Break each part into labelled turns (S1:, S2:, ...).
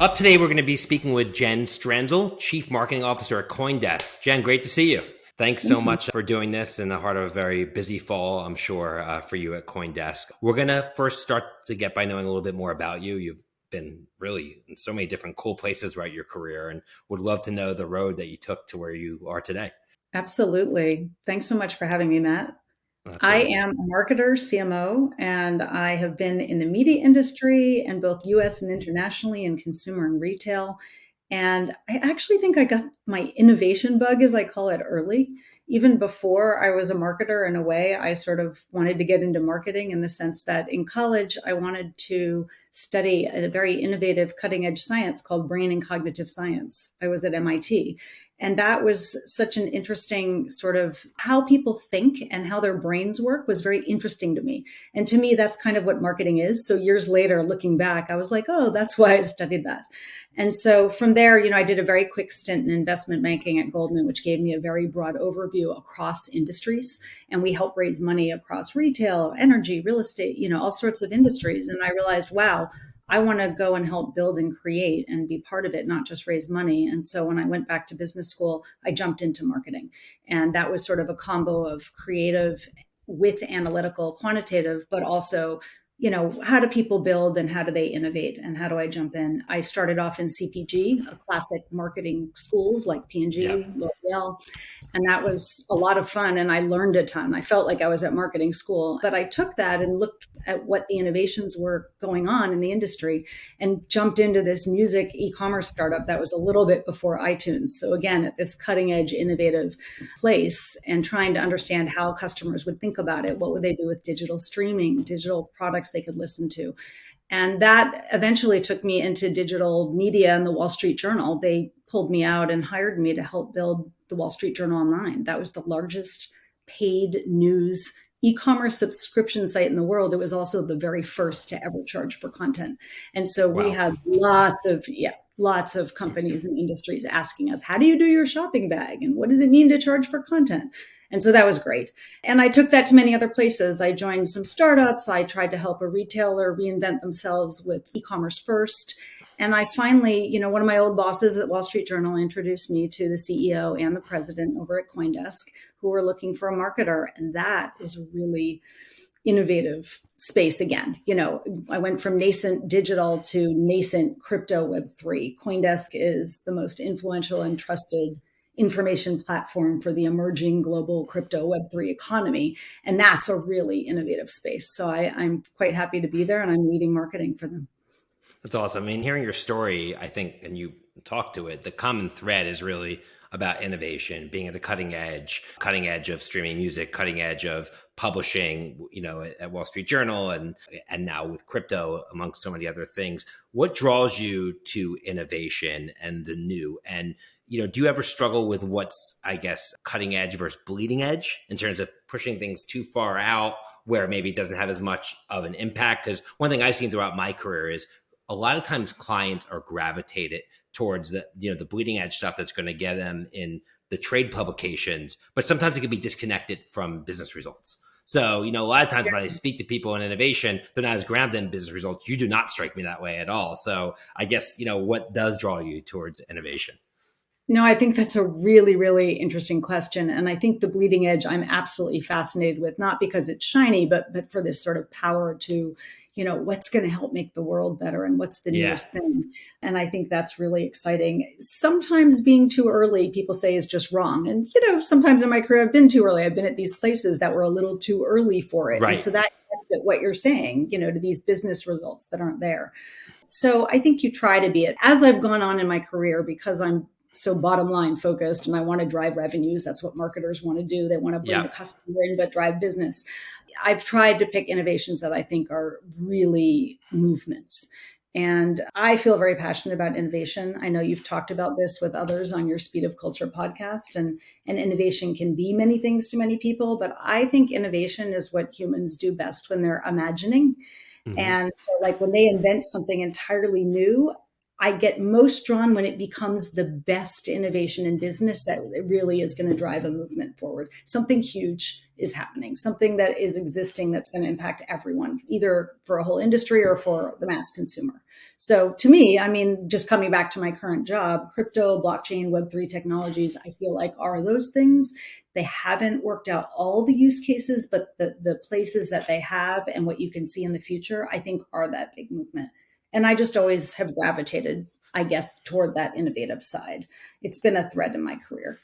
S1: Up today, we're going to be speaking with Jen Stranzel, Chief Marketing Officer at Coindesk. Jen, great to see you. Thanks so much for doing this in the heart of a very busy fall, I'm sure, uh, for you at Coindesk. We're going to first start to get by knowing a little bit more about you. You've been really in so many different cool places throughout your career and would love to know the road that you took to where you are today.
S2: Absolutely. Thanks so much for having me, Matt. Absolutely. I am a marketer, CMO, and I have been in the media industry and both US and internationally in consumer and retail. And I actually think I got my innovation bug, as I call it, early. Even before I was a marketer, in a way, I sort of wanted to get into marketing in the sense that in college, I wanted to study a very innovative, cutting edge science called brain and cognitive science. I was at MIT. And that was such an interesting sort of how people think and how their brains work was very interesting to me. And to me, that's kind of what marketing is. So years later, looking back, I was like, oh, that's why I studied that. And so from there, you know, I did a very quick stint in investment banking at Goldman, which gave me a very broad overview across industries. And we help raise money across retail, energy, real estate, you know, all sorts of industries. And I realized, wow, I want to go and help build and create and be part of it, not just raise money. And so when I went back to business school, I jumped into marketing. And that was sort of a combo of creative with analytical, quantitative, but also you know, how do people build and how do they innovate and how do I jump in? I started off in CPG, a classic marketing schools like P&G, yeah. L'Oreal, and that was a lot of fun and I learned a ton. I felt like I was at marketing school, but I took that and looked at what the innovations were going on in the industry and jumped into this music e-commerce startup that was a little bit before iTunes. So again, at this cutting edge innovative place and trying to understand how customers would think about it. What would they do with digital streaming, digital products they could listen to. And that eventually took me into digital media and the Wall Street Journal. They pulled me out and hired me to help build the Wall Street Journal Online. That was the largest paid news e-commerce subscription site in the world. It was also the very first to ever charge for content. And so wow. we had lots of, yeah, lots of companies and industries asking us, how do you do your shopping bag? And what does it mean to charge for content? And so that was great. And I took that to many other places. I joined some startups. I tried to help a retailer reinvent themselves with e commerce first. And I finally, you know, one of my old bosses at Wall Street Journal introduced me to the CEO and the president over at Coindesk who were looking for a marketer. And that was a really innovative space again. You know, I went from nascent digital to nascent crypto web3. Coindesk is the most influential and trusted information platform for the emerging global crypto Web3 economy. And that's a really innovative space. So I, I'm quite happy to be there and I'm leading marketing for them.
S1: That's awesome. I mean, hearing your story, I think, and you talk to it, the common thread is really about innovation, being at the cutting edge, cutting edge of streaming music, cutting edge of publishing, you know, at, Wall Street Journal and and now with crypto, amongst so many other things. What draws you to innovation and the new? And you know, do you ever struggle with what's, I guess, cutting edge versus bleeding edge in terms of pushing things too far out where maybe it doesn't have as much of an impact? Because one thing I've seen throughout my career is a lot of times clients are gravitated towards the, you know, the bleeding edge stuff that's going to get them in the trade publications, but sometimes it can be disconnected from business results. So, you know, a lot of times yeah. when I speak to people in innovation, they're not as grounded in business results. You do not strike me that way at all. So I guess, you know, what does draw you towards innovation?
S2: No, I think that's a really, really interesting question. And I think the bleeding edge I'm absolutely fascinated with, not because it's shiny, but but for this sort of power to, you know, what's going to help make the world better and what's the newest yeah. thing. And I think that's really exciting. Sometimes being too early, people say is just wrong. And, you know, sometimes in my career I've been too early. I've been at these places that were a little too early for it. Right. And so that gets at what you're saying, you know, to these business results that aren't there. So I think you try to be it. As I've gone on in my career, because I'm so bottom line focused and I want to drive revenues. That's what marketers want to do. They want to bring yeah. the customer in, but drive business. I've tried to pick innovations that I think are really movements. And I feel very passionate about innovation. I know you've talked about this with others on your Speed of Culture podcast, and, and innovation can be many things to many people, but I think innovation is what humans do best when they're imagining. Mm-hmm. And so, like when they invent something entirely new, I get most drawn when it becomes the best innovation in business that really is going to drive a movement forward. Something huge is happening, something that is existing that's going to impact everyone, either for a whole industry or for the mass consumer. So to me, I mean, just coming back to my current job, crypto, blockchain, Web3 technologies, I feel like are those things. They haven't worked out all the use cases, but the, the places that they have and what you can see in the future, I think are that big movement. And I just always have gravitated, I guess, toward that innovative side. It's been a thread in my career.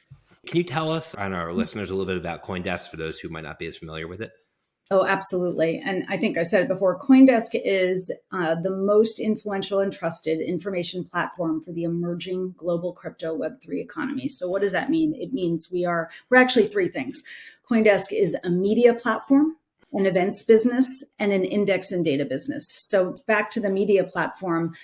S1: Can you tell us and our listeners a little bit about Coindesk for those who might not be as familiar with it?
S2: Oh, absolutely. And I think I said it before Coindesk is uh, the most influential and trusted information platform for the emerging global crypto Web3 economy. So, what does that mean? It means we are, we're actually three things. Coindesk is a media platform an events business, and an index and data business. So back to the media platform,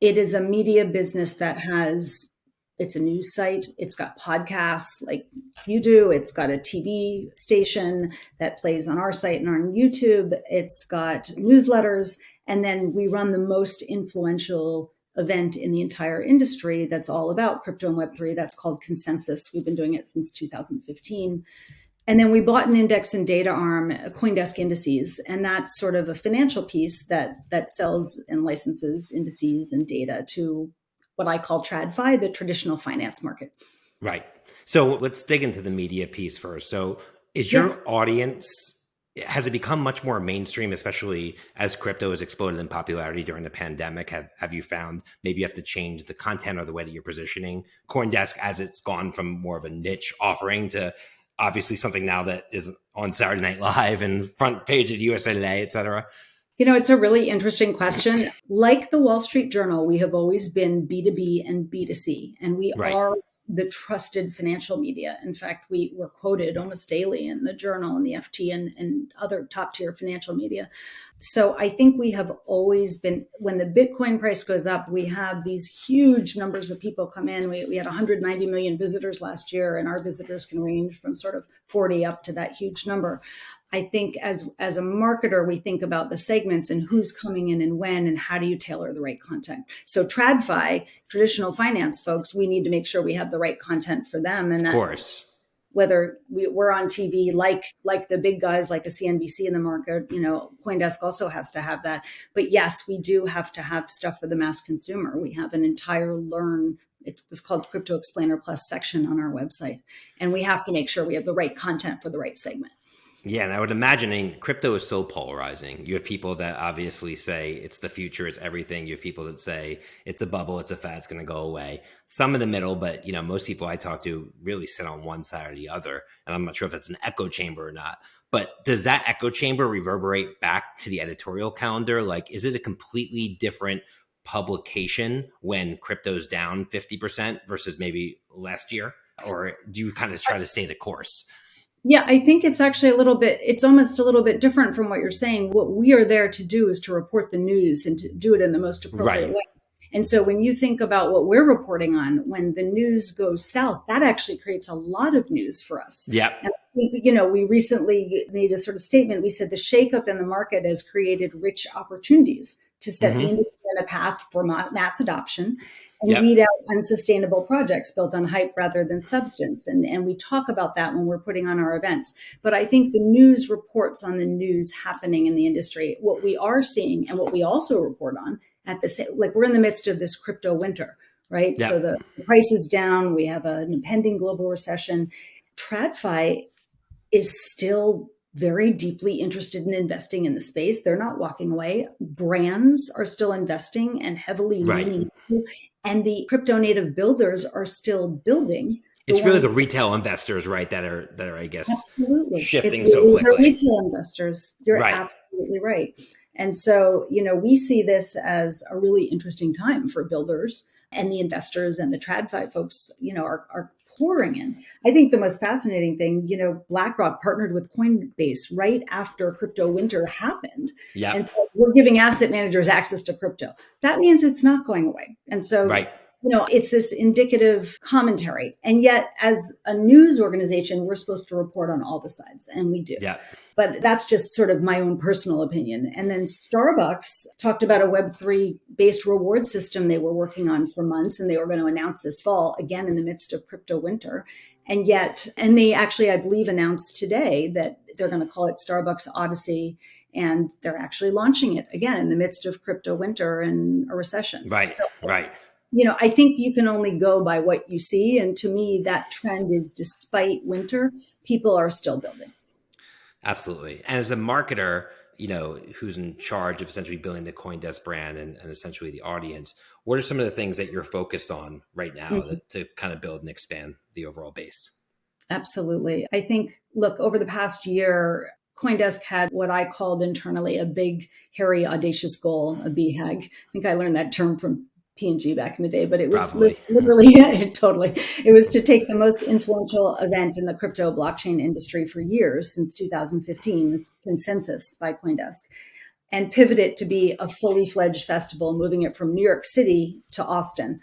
S2: it is a media business that has it's a news site it's got podcasts like you do it's got a tv station that plays on our site and on youtube it's got newsletters and then we run the most influential event in the entire industry that's all about crypto and web3 that's called consensus. We've been doing it since 2015 and then we bought an index and data arm, CoinDesk Indices, and that's sort of a financial piece that that sells and licenses indices and data to what I call TradFi, the traditional finance market.
S1: Right. So let's dig into the media piece first. So is your yeah. audience has it become much more mainstream, especially as crypto has exploded in popularity during the pandemic? Have have you found maybe you have to change the content or the way that you're positioning CoinDesk as it's gone from more of a niche offering to obviously something now that is on Saturday Night Live and front page at USA Today, et cetera?
S2: You know, it's a really interesting question. Like the Wall Street Journal, we have always been B2B and B2C, and we right. are the trusted financial media. In fact, we were quoted almost daily in the journal and the FT and, and other top tier financial media. So I think we have always been, when the Bitcoin price goes up, we have these huge numbers of people come in. We, we had 190 million visitors last year, and our visitors can range from sort of 40 up to that huge number. I think as as a marketer, we think about the segments and who's coming in and when, and how do you tailor the right content. So TradFi, traditional finance folks, we need to make sure we have the right content for them. And
S1: that, of course,
S2: whether we, are on TV, like like the big guys, like a CNBC in the market, you know, CoinDesk also has to have that. But yes, we do have to have stuff for the mass consumer. We have an entire learn it was called crypto explainer plus section on our website and we have to make sure we have the right content for the right segment
S1: yeah, and I would imagine crypto is so polarizing. You have people that obviously say it's the future, it's everything. You have people that say it's a bubble, it's a fad, it's going to go away. Some in the middle, but you know, most people I talk to really sit on one side or the other. And I'm not sure if it's an echo chamber or not. But does that echo chamber reverberate back to the editorial calendar? Like, is it a completely different publication when crypto's down 50% versus maybe last year? Or do you kind of try to stay the course?
S2: Yeah, I think it's actually a little bit, it's almost a little bit different from what you're saying. What we are there to do is to report the news and to do it in the most appropriate right. way. And so when you think about what we're reporting on, when the news goes south, that actually creates a lot of news for us.
S1: Yeah.
S2: And I think, you know, we recently made a sort of statement. We said the shakeup in the market has created rich opportunities to set mm-hmm. the industry on a path for mass adoption and yep. weed out unsustainable projects built on hype rather than substance. And, and we talk about that when we're putting on our events. But I think the news reports on the news happening in the industry, what we are seeing and what we also report on at the same, like we're in the midst of this crypto winter, right? Yep. So the price is down. We have an impending global recession. TradFi is still very deeply interested in investing in the space. They're not walking away. Brands are still investing and heavily right. leaning and the crypto native builders are still building.
S1: It's really the retail investors, right, that are that are, I guess, absolutely shifting it's so quickly.
S2: Retail investors, you're right. absolutely right. And so, you know, we see this as a really interesting time for builders and the investors and the TradFi folks, you know, are, are pouring in. I think the most fascinating thing, you know, BlackRock partnered with Coinbase right after crypto winter happened.
S1: Yeah.
S2: And so we're giving asset managers access to crypto. That means it's not going away. And so
S1: right.
S2: You know, it's this indicative commentary. And yet, as a news organization, we're supposed to report on all the sides, and we do.
S1: Yeah.
S2: But that's just sort of my own personal opinion. And then Starbucks talked about a Web3 based reward system they were working on for months and they were going to announce this fall, again in the midst of crypto winter. And yet, and they actually, I believe, announced today that they're going to call it Starbucks Odyssey and they're actually launching it again in the midst of crypto winter and a recession.
S1: Right, so, right.
S2: You know, I think you can only go by what you see. And to me, that trend is despite winter, people are still building.
S1: Absolutely. And as a marketer, you know, who's in charge of essentially building the CoinDesk brand and, and essentially the audience, what are some of the things that you're focused on right now mm-hmm. to, to kind of build and expand the overall base?
S2: Absolutely. I think, look, over the past year, Coindesk had what I called internally a big, hairy, audacious goal, a BHAG. I think I learned that term from P&G back in the day, but it was Probably. literally, yeah, totally. It was to take the most influential event in the crypto blockchain industry for years, since 2015, this consensus by Coindesk, and pivot it to be a fully fledged festival, moving it from New York City to Austin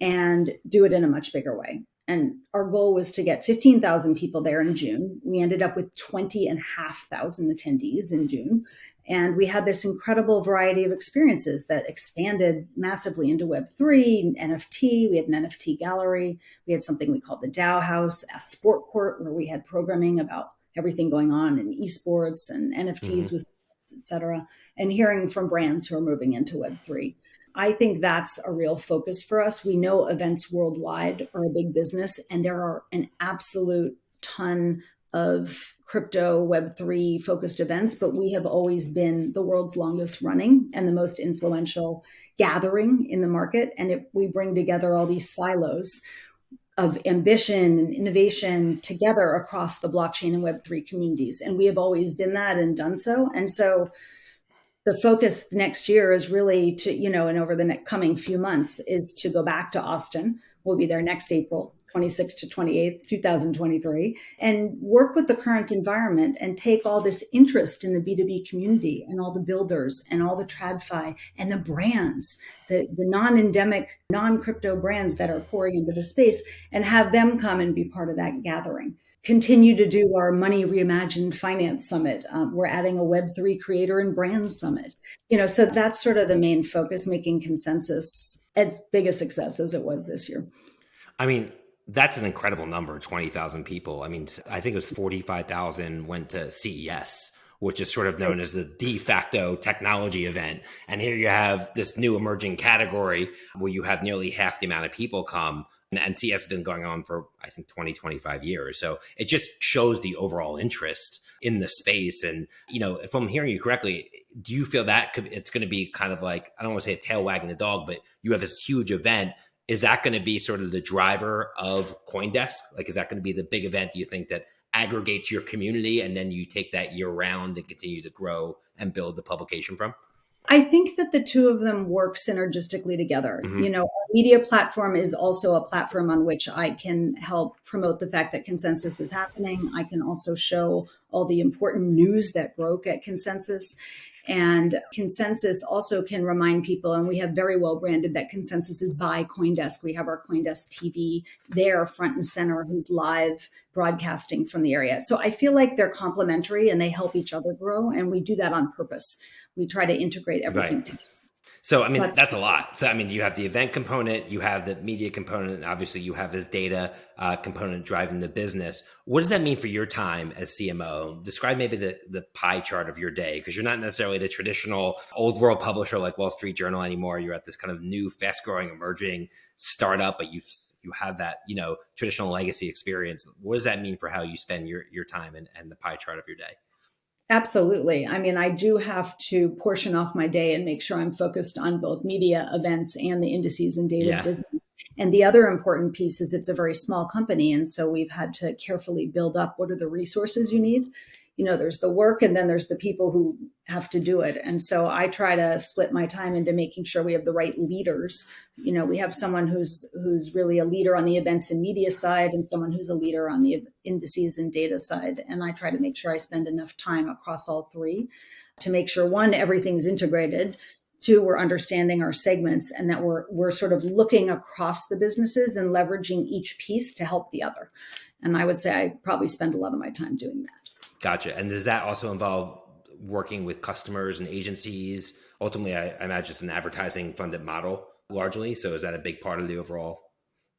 S2: and do it in a much bigger way. And our goal was to get 15,000 people there in June. We ended up with 20 and a half thousand attendees in June. And we had this incredible variety of experiences that expanded massively into Web3, NFT. We had an NFT gallery. We had something we called the DAO House, a sport court where we had programming about everything going on in esports and NFTs mm-hmm. with et cetera, and hearing from brands who are moving into Web3. I think that's a real focus for us. We know events worldwide are a big business, and there are an absolute ton of crypto Web3 focused events, but we have always been the world's longest running and the most influential gathering in the market. And if we bring together all these silos of ambition and innovation together across the blockchain and Web3 communities. And we have always been that and done so. And so the focus next year is really to, you know, and over the next coming few months is to go back to Austin. We'll be there next April, 26th to 28th, 2023, and work with the current environment and take all this interest in the B2B community and all the builders and all the TradFi and the brands, the, the non endemic, non crypto brands that are pouring into the space, and have them come and be part of that gathering continue to do our Money Reimagined Finance Summit. Um, we're adding a Web3 Creator and Brand Summit. You know, so that's sort of the main focus, making consensus as big a success as it was this year.
S1: I mean, that's an incredible number 20,000 people. I mean, I think it was 45,000 went to CES, which is sort of known as the de facto technology event. And here you have this new emerging category where you have nearly half the amount of people come and CES has been going on for I think 20 25 years so it just shows the overall interest in the space and you know if I'm hearing you correctly do you feel that could, it's going to be kind of like I don't want to say a tail wagging the dog but you have this huge event is that going to be sort of the driver of Coindesk like is that going to be the big event you think that aggregates your community and then you take that year round and continue to grow and build the publication from
S2: I think that the two of them work synergistically together. Mm-hmm. You know, our media platform is also a platform on which I can help promote the fact that consensus is happening. I can also show all the important news that broke at consensus. And consensus also can remind people, and we have very well branded that consensus is by Coindesk. We have our Coindesk TV there, front and center, who's live broadcasting from the area. So I feel like they're complementary and they help each other grow. And we do that on purpose we try to integrate everything right. together.
S1: So, I mean, but, that's a lot. So, I mean, you have the event component, you have the media component, and obviously you have this data uh, component driving the business. What does that mean for your time as CMO? Describe maybe the, the pie chart of your day, because you're not necessarily the traditional old world publisher like Wall Street Journal anymore. You're at this kind of new, fast growing, emerging startup, but you you have that, you know, traditional legacy experience. What does that mean for how you spend your, your time and, and the pie chart of your day?
S2: Absolutely. I mean, I do have to portion off my day and make sure I'm focused on both media events and the indices and data yeah. business. And the other important piece is it's a very small company. And so we've had to carefully build up what are the resources you need you know there's the work and then there's the people who have to do it. And so i try to split my time into making sure we have the right leaders. You know we have someone who's who's really a leader on the events and media side and someone who's a leader on the indices and data side. And i try to make sure i spend enough time across all three to make sure one everything's integrated two we're understanding our segments and that we're we're sort of looking across the businesses and leveraging each piece to help the other. And i would say i probably spend a lot of my time doing that
S1: Gotcha. And does that also involve working with customers and agencies? Ultimately, I, I imagine it's an advertising funded model largely. So is that a big part of the overall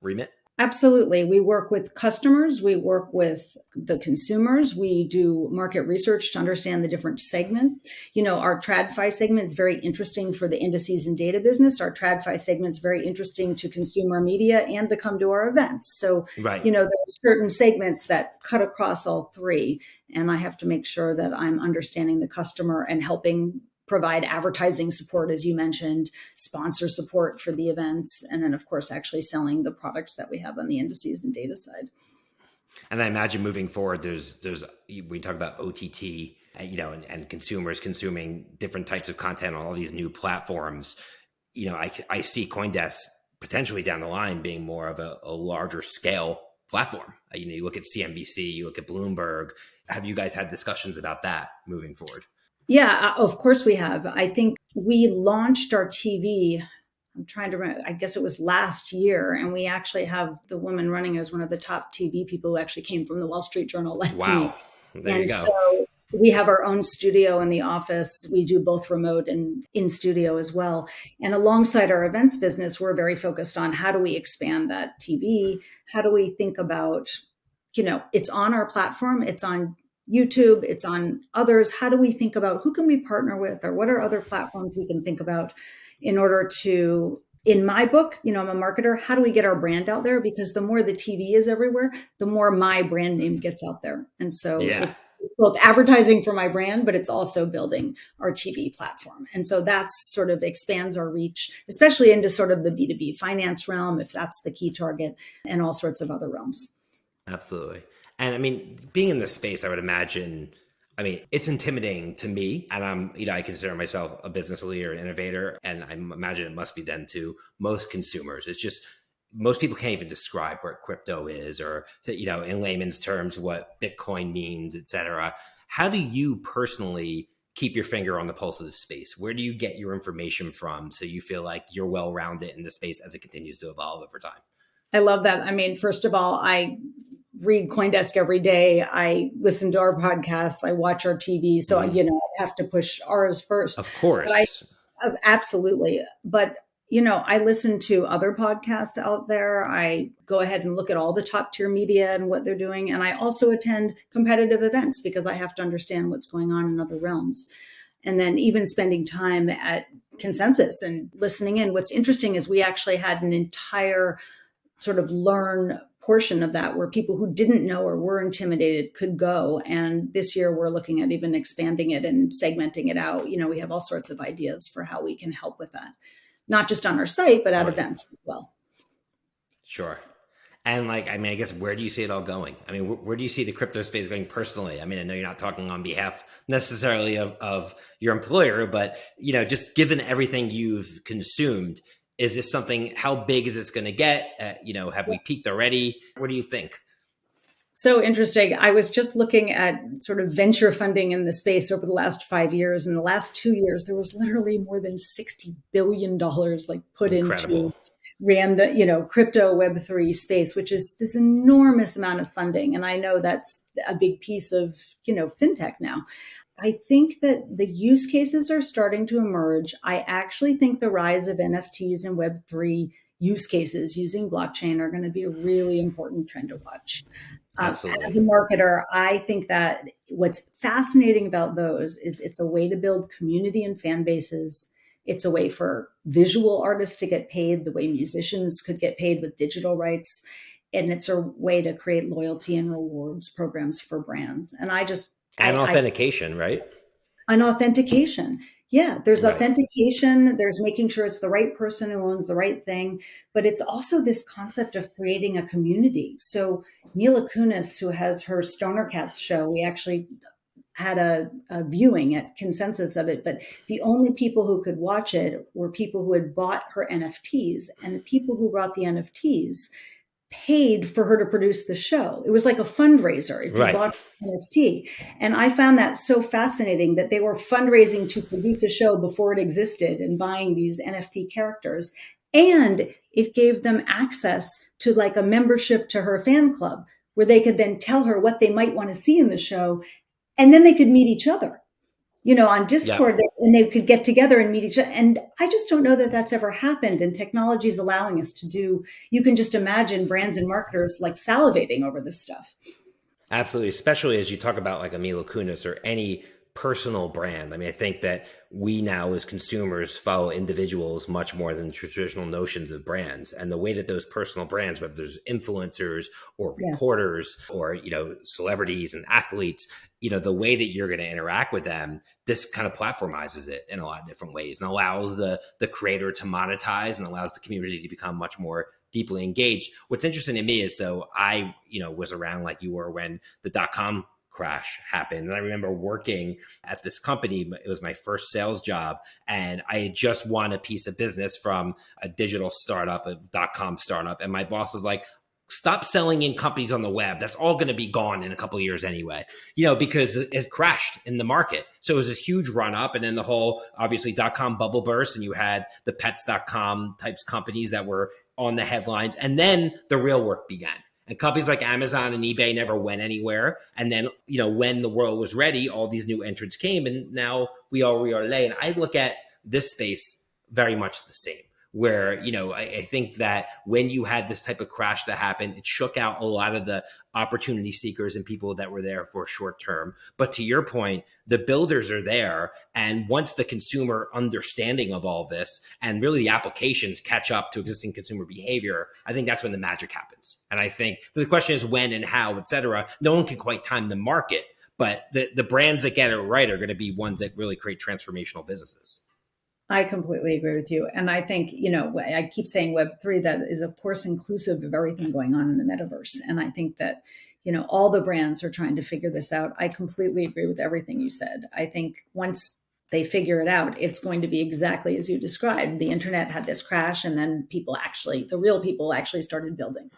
S1: remit?
S2: Absolutely. We work with customers, we work with the consumers, we do market research to understand the different segments. You know, our TradFi segment is very interesting for the indices and data business. Our TradFi segment is very interesting to consumer media and to come to our events. So, right. you know, there are certain segments that cut across all three. And I have to make sure that I'm understanding the customer and helping provide advertising support, as you mentioned, sponsor support for the events, and then, of course, actually selling the products that we have on the indices and data side.
S1: And I imagine moving forward, there's there's we talk about OTT, you know, and, and consumers consuming different types of content on all these new platforms. You know, I I see CoinDesk potentially down the line being more of a, a larger scale platform. You know, you look at CNBC, you look at Bloomberg. Have you guys had discussions about that moving forward?
S2: Yeah, uh, of course we have. I think we launched our TV. I'm trying to remember, I guess it was last year, and we actually have the woman running as one of the top TV people who actually came from the Wall Street Journal.
S1: Like wow. There
S2: and
S1: you go.
S2: So we have our own studio in the office. We do both remote and in studio as well. And alongside our events business, we're very focused on how do we expand that TV? How do we think about, you know, it's on our platform, it's on YouTube, it's on others. How do we think about who can we partner with or what are other platforms we can think about in order to in my book, you know, I'm a marketer. How do we get our brand out there? Because the more the TV is everywhere, the more my brand name gets out there. And so yeah. it's both advertising for my brand, but it's also building our TV platform. And so that's sort of expands our reach, especially into sort of the B2B finance realm, if that's the key target, and all sorts of other realms.
S1: Absolutely. And I mean, being in this space, I would imagine, I mean, it's intimidating to me. And I'm, you know, I consider myself a business leader, innovator, and I imagine it must be then to most consumers. It's just, most people can't even describe what crypto is or, you know, in layman's terms, what Bitcoin means, et cetera. How do you personally keep your finger on the pulse of the space? Where do you get your information from so you feel like you're well rounded in the space as it continues to evolve over time?
S2: I love that. I mean, first of all, I read Coindesk every day. I listen to our podcasts. I watch our TV. So, mm. you know, I have to push ours first.
S1: Of course.
S2: I, absolutely. But, you know, I listen to other podcasts out there. I go ahead and look at all the top tier media and what they're doing. And I also attend competitive events because I have to understand what's going on in other realms. And then even spending time at consensus and listening in. What's interesting is we actually had an entire sort of learn portion of that where people who didn't know or were intimidated could go. And this year we're looking at even expanding it and segmenting it out. You know, we have all sorts of ideas for how we can help with that, not just on our site, but at right. events as well.
S1: Sure. And like, I mean, I guess where do you see it all going? I mean, where, where, do you see the crypto space going personally? I mean, I know you're not talking on behalf necessarily of, of your employer, but you know, just given everything you've consumed, is this something how big is this going to get? Uh, you know have we peaked already? What do you think?
S2: So interesting. I was just looking at sort of venture funding in the space over the last five years. In the last two years there was literally more than 60 billion dollars like put Incredible. into random you know crypto web3 space which is this enormous amount of funding. And i know that's a big piece of you know fintech now I think that the use cases are starting to emerge. I actually think the rise of NFTs and Web3 use cases using blockchain are going to be a really important trend to watch. Um, Absolutely. as a marketer, I think that what's fascinating about those is it's a way to build community and fan bases. It's a way for visual artists to get paid the way musicians could get paid with digital rights. And it's a way to create loyalty and rewards programs for brands. And I just
S1: and I, authentication, I, right?
S2: An authentication. Yeah, there's right. authentication, there's making sure it's the right person who owns the right thing, but it's also this concept of creating a community. So Mila Kunis, who has her Stoner Cats show, we actually had a, a, viewing at consensus of it, but the only people who could watch it were people who had bought her NFTs. And the people who bought the NFTs paid for her to produce the show. It was like a fundraiser if you right. bought NFT. And I found that so fascinating that they were fundraising to produce a show before it existed and buying these NFT characters. And it gave them access to like a membership to her fan club where they could then tell her what they might want to see in the show and then they could meet each other you know on discord yeah. and they could get together and meet each other and i just don't know that that's ever happened and technology is allowing us to do you can just imagine brands and marketers like salivating over this stuff
S1: absolutely especially as you talk about like a mila kunis or any personal brand. I mean, I think that we now as consumers follow individuals much more than traditional notions of brands. And the way that those personal brands, whether there's influencers or reporters yes. or, you know, celebrities and athletes, you know, the way that you're going to interact with them, this kind of platformizes it in a lot of different ways and allows the the creator to monetize and allows the community to become much more deeply engaged. What's interesting to me is so I, you know, was around like you were when the dot com crash happened. And I remember working at this company. It was my first sales job. And I had just won a piece of business from a digital startup, a dot com startup. And my boss was like, stop selling in companies on the web. That's all going to be gone in a couple years anyway, you know, because it crashed in the market. So it was this huge run up. And then the whole, obviously, dot com bubble burst. And you had the pets.com types companies that were on the headlines. And then the real work began and companies like Amazon and eBay never went anywhere. And then, you know, when the world was ready, all these new entrants came, and now we are we are today. And I look at this space very much the same where you know I, I, think that when you had this type of crash that happened it shook out a lot of the opportunity seekers and people that were there for short term. But to your point the builders are there and once the consumer understanding of all this and really the applications catch up to existing consumer behavior i think that's when the magic happens. And i think the question is when and how etc no one can quite time the market but the, the brands that get it right are going to be ones that really create transformational businesses
S2: I completely agree with you. And I think, you know, I keep saying Web3, that is, of course, inclusive of everything going on in the metaverse. And I think that, you know, all the brands are trying to figure this out. I completely agree with everything you said. I think once they figure it out, it's going to be exactly as you described. The internet had this crash, and then people actually, the real people actually started building.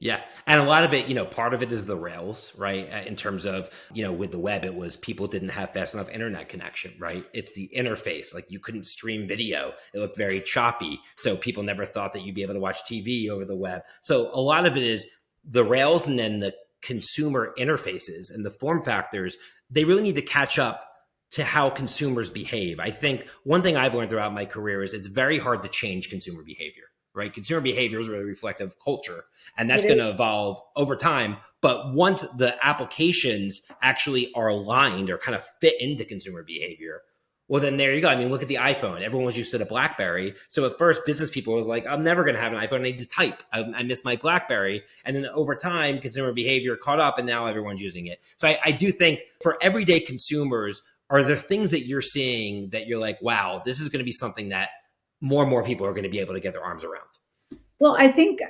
S1: Yeah. And a lot of it, you know, part of it is the rails, right? Uh, in terms of, you know, with the web, it was people didn't have fast enough internet connection, right? It's the interface. Like you couldn't stream video, it looked very choppy. So people never thought that you'd be able to watch TV over the web. So a lot of it is the rails and then the consumer interfaces and the form factors. They really need to catch up to how consumers behave. I think one thing I've learned throughout my career is it's very hard to change consumer behavior right? Consumer behavior is really reflective of culture, and that's going to evolve over time. But once the applications actually are aligned or kind of fit into consumer behavior, well, then there you go. I mean, look at the iPhone. Everyone was used to the BlackBerry. So at first, business people was like, I'm never going to have an iPhone. I need to type. I, I, miss my BlackBerry. And then over time, consumer behavior caught up, and now everyone's using it. So I, I do think for everyday consumers, are there things that you're seeing that you're like, wow, this is going to be something that more and more people are going to be able to get their arms around.
S2: Well, I think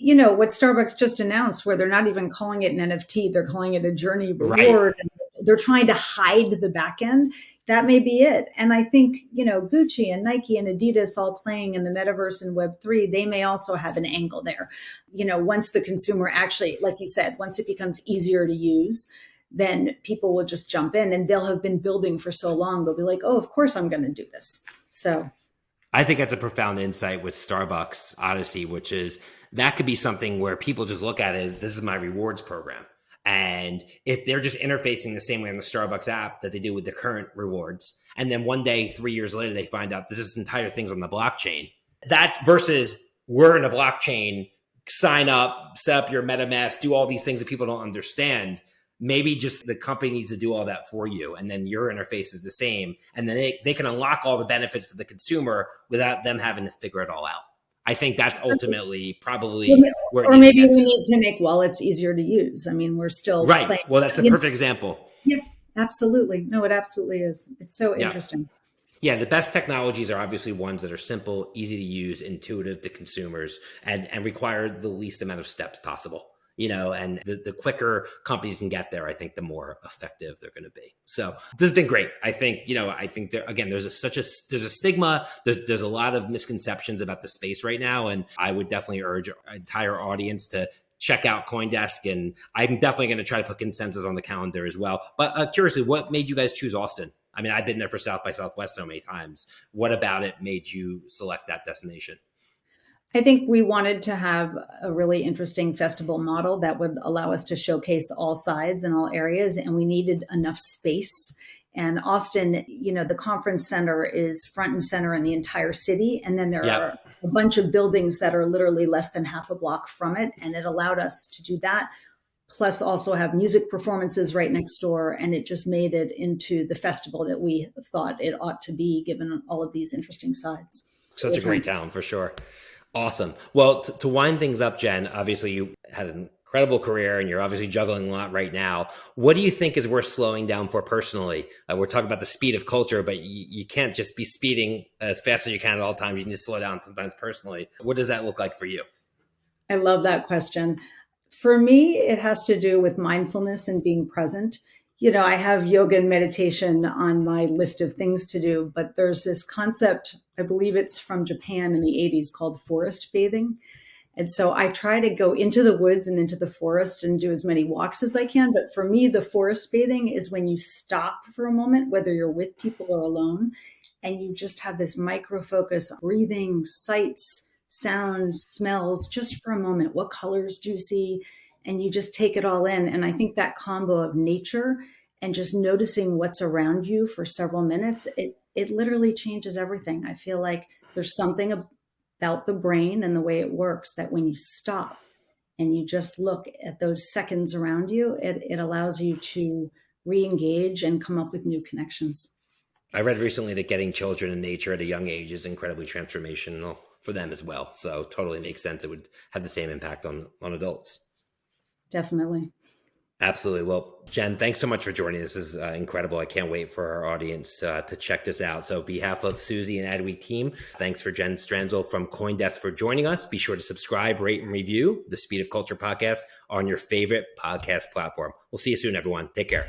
S2: you know what Starbucks just announced, where they're not even calling it an NFT; they're calling it a journey reward. Right. They're trying to hide the back end. That may be it. And I think you know Gucci and Nike and Adidas all playing in the metaverse and Web three. They may also have an angle there. You know, once the consumer actually, like you said, once it becomes easier to use, then people will just jump in, and they'll have been building for so long. They'll be like, "Oh, of course I'm going to do this." So
S1: I think that's a profound insight with Starbucks Odyssey, which is that could be something where people just look at it as this is my rewards program. And if they're just interfacing the same way on the Starbucks app that they do with the current rewards, and then one day, three years later, they find out this entire thing's on the blockchain, that's versus we're in a blockchain, sign up, set up your MetaMask, do all these things that people don't understand maybe just the company needs to do all that for you and then your interface is the same and then they, they can unlock all the benefits for the consumer without them having to figure it all out. I think that's ultimately probably
S2: or, or maybe we need to make wallets easier to use. I mean we're still
S1: right. playing, well that's a perfect example.
S2: Yeah absolutely. No it absolutely is. It's so yeah. interesting.
S1: Yeah, the best technologies are obviously ones that are simple, easy to use, intuitive to consumers, and, and require the least amount of steps possible you know, and the, the quicker companies can get there, I think the more effective they're going to be. So this has been great. I think, you know, I think there, again, there's a, such a, there's a stigma, there's, there's a lot of misconceptions about the space right now. And I would definitely urge our entire audience to check out Coindesk. And I'm definitely going to try to put consensus on the calendar as well. But uh, curiously, what made you guys choose Austin? I mean, I've been there for South by Southwest so many times. What about it made you select that destination?
S2: I think we wanted to have a really interesting festival model that would allow us to showcase all sides and all areas, and we needed enough space. And Austin, you know, the conference center is front and center in the entire city. And then there yep. are a bunch of buildings that are literally less than half a block from it. And it allowed us to do that, plus also have music performances right next door. And it just made it into the festival that we thought it ought to be, given all of these interesting sides.
S1: Such a great town for sure. Awesome. Well, t- to wind things up, Jen, obviously you had an incredible career and you're obviously juggling a lot right now. What do you think is worth slowing down for personally? Uh, we're talking about the speed of culture, but you, you can't just be speeding as fast as you can at all times. You can just slow down sometimes personally. What does that look like for you?
S2: I love that question. For me, it has to do with mindfulness and being present you know, I have yoga and meditation on my list of things to do, but there's this concept, I believe it's from Japan in the 80s called forest bathing. And so I try to go into the woods and into the forest and do as many walks as I can. But for me, the forest bathing is when you stop for a moment, whether you're with people or alone, and you just have this micro focus, breathing, sights, sounds, smells, just for a moment. What colors do you see? And you just take it all in. And I think that combo of nature and just noticing what's around you for several minutes, it it literally changes everything. I feel like there's something about the brain and the way it works that when you stop and you just look at those seconds around you, it, it allows you to re-engage and come up with new connections.
S1: I read recently that getting children in nature at a young age is incredibly transformational for them as well. So totally makes sense. It would have the same impact on on adults
S2: definitely.
S1: Absolutely. Well, Jen, thanks so much for joining. This is uh, incredible. I can't wait for our audience uh, to check this out. So, behalf of Suzy and Adweek team, thanks for Jen Stranzl from CoinDesk for joining us. Be sure to subscribe, rate, and review the Speed of Culture podcast on your favorite podcast platform. We'll see you soon, everyone. Take care.